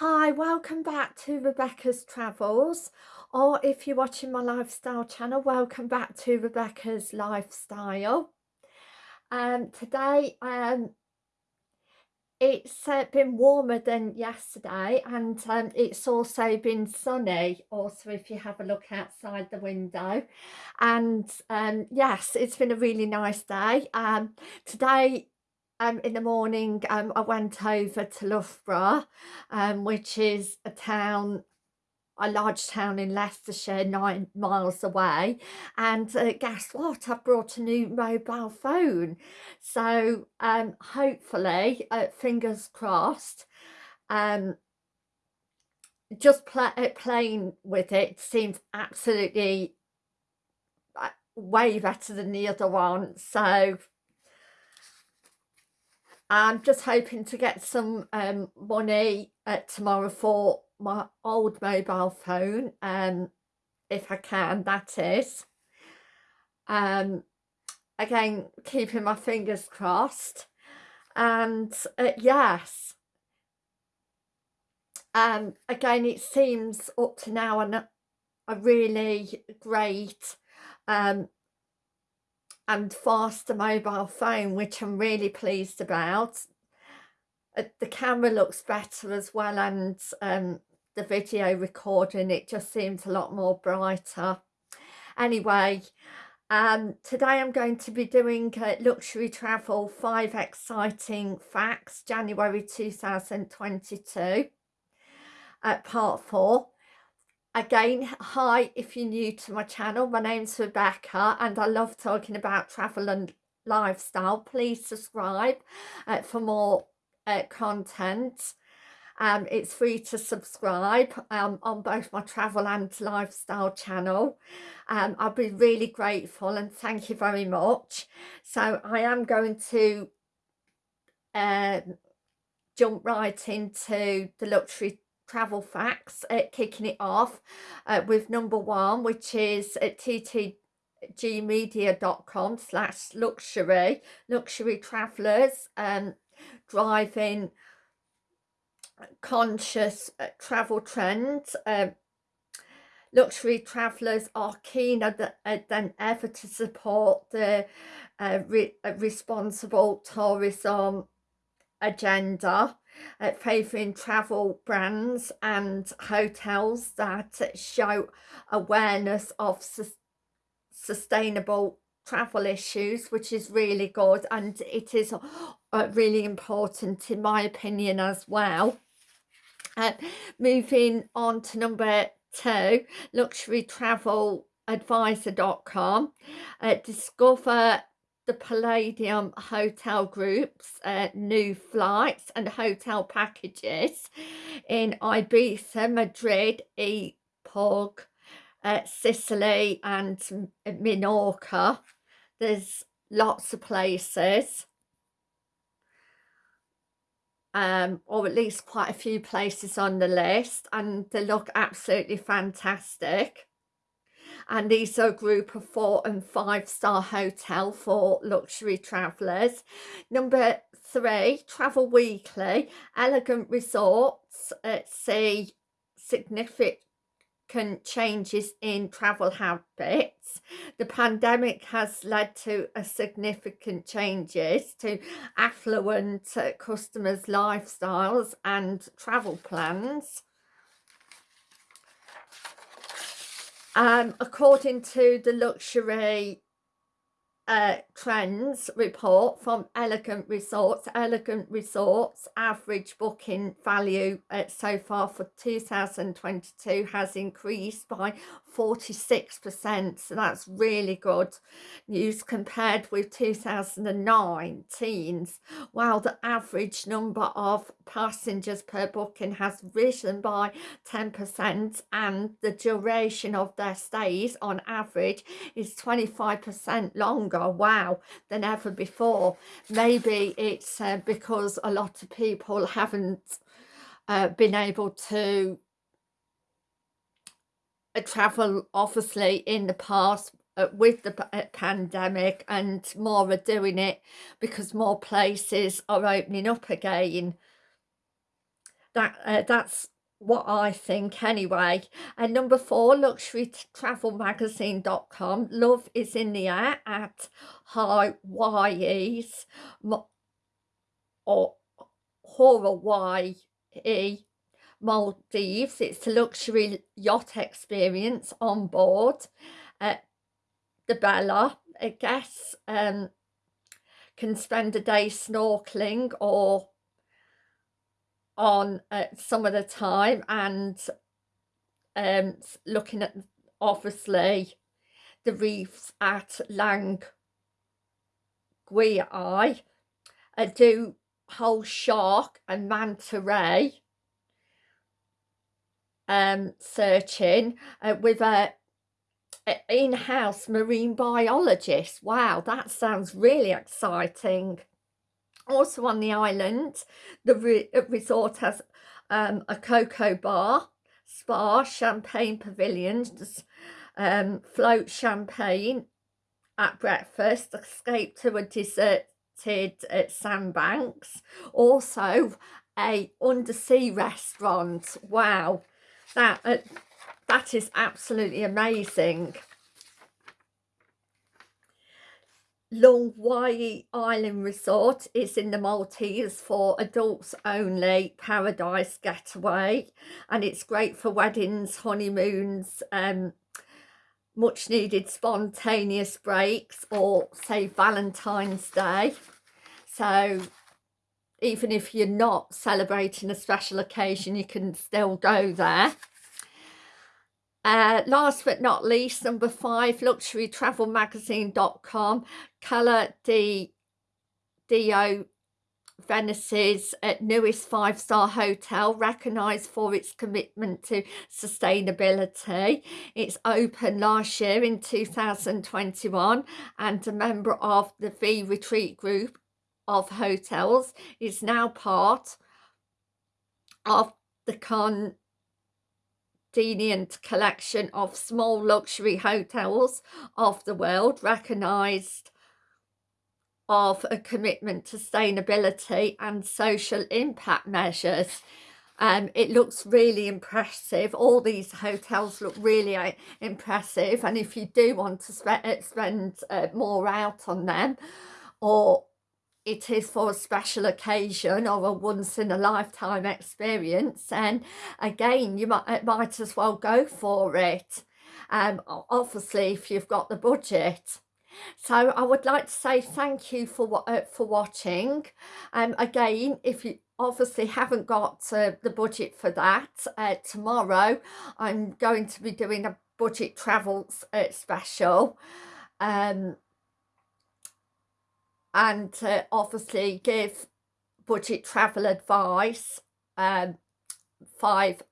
Hi, welcome back to Rebecca's Travels, or if you're watching my lifestyle channel, welcome back to Rebecca's Lifestyle. Um, today, um, it's uh, been warmer than yesterday, and um, it's also been sunny. Also, if you have a look outside the window, and um, yes, it's been a really nice day. Um, today um, in the morning um, I went over to Loughborough um, which is a town a large town in Leicestershire nine miles away. And uh, guess what? I've brought a new mobile phone. So um, hopefully uh, fingers crossed um, just uh, playing with it seems absolutely uh, way better than the other one. So I'm just hoping to get some um, money uh, tomorrow for my old mobile phone, um, if I can, that is. Um, again, keeping my fingers crossed. And uh, yes, um, again, it seems up to now an, a really great um, and faster mobile phone which I'm really pleased about. Uh, the camera looks better as well and um, the video recording it just seems a lot more brighter. Anyway um, today I'm going to be doing uh, luxury travel five exciting facts January 2022 at part four Again, hi if you're new to my channel. My name's Rebecca and I love talking about travel and lifestyle. Please subscribe uh, for more uh, content. Um, it's free to subscribe um, on both my travel and lifestyle channel. Um, I'll be really grateful and thank you very much. So I am going to uh, jump right into the luxury travel facts uh, kicking it off uh, with number one which is at ttgmedia.com slash luxury luxury travelers um driving conscious uh, travel trends um luxury travelers are keener th uh, than ever to support the uh, re uh, responsible tourism agenda favouring travel brands and hotels that show awareness of su sustainable travel issues which is really good and it is uh, really important in my opinion as well. Uh, moving on to number two luxury travel advisor.com uh, discover the Palladium Hotel Group's uh, new flights and hotel packages in Ibiza, Madrid, Epoch, uh, Sicily and Minorca. There's lots of places. Um, or at least quite a few places on the list and they look absolutely fantastic and these are a group of four and five star hotel for luxury travellers. Number three, Travel Weekly, elegant resorts at see significant changes in travel habits. The pandemic has led to a significant changes to affluent customers' lifestyles and travel plans. Um, according to the luxury uh, trends report from Elegant Resorts. Elegant Resorts average booking value uh, so far for 2022 has increased by 46%. So that's really good news compared with 2019's. While the average number of passengers per booking has risen by 10% and the duration of their stays on average is 25% longer wow than ever before. Maybe it's uh, because a lot of people haven't uh, been able to uh, travel obviously in the past uh, with the uh, pandemic and more are doing it because more places are opening up again. That uh, that's what I think anyway. And number four, luxurytravelmagazine.com. Love is in the air at Hawaii's or Hawaii Maldives. It's a luxury yacht experience on board uh, the Bella. I guess um, can spend a day snorkeling or on uh, some of the time and um, looking at obviously the reefs at Lang Gui uh, do whale shark and manta ray um, searching uh, with a, a in-house marine biologist. Wow, that sounds really exciting. Also on the island, the re uh, resort has um, a cocoa bar, spa, champagne pavilions, um, float champagne at breakfast, escape to a deserted uh, sandbanks. Also a undersea restaurant. Wow, that uh, that is absolutely amazing. Longwai Island Resort is in the Maltese for adults only paradise getaway and it's great for weddings, honeymoons, um, much needed spontaneous breaks or say Valentine's Day. So even if you're not celebrating a special occasion, you can still go there. Uh, last but not least, number five, luxurytravelmagazine.com, Cala di Dio Venice's uh, newest five-star hotel, recognised for its commitment to sustainability. It's opened last year in 2021 and a member of the V Retreat Group of hotels is now part of the con convenient collection of small luxury hotels of the world recognised of a commitment to sustainability and social impact measures. Um, it looks really impressive. All these hotels look really uh, impressive. And if you do want to spe uh, spend uh, more out on them or it is for a special occasion or a once in a lifetime experience and again you might, might as well go for it. Um obviously if you've got the budget. So I would like to say thank you for uh, for watching. Um again if you obviously haven't got uh, the budget for that uh, tomorrow I'm going to be doing a budget travels uh, special. Um and to obviously give budget travel advice um, five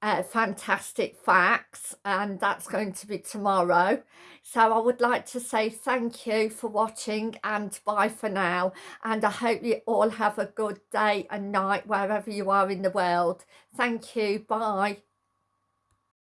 uh, fantastic facts and that's going to be tomorrow. So I would like to say thank you for watching and bye for now. And I hope you all have a good day and night wherever you are in the world. Thank you. Bye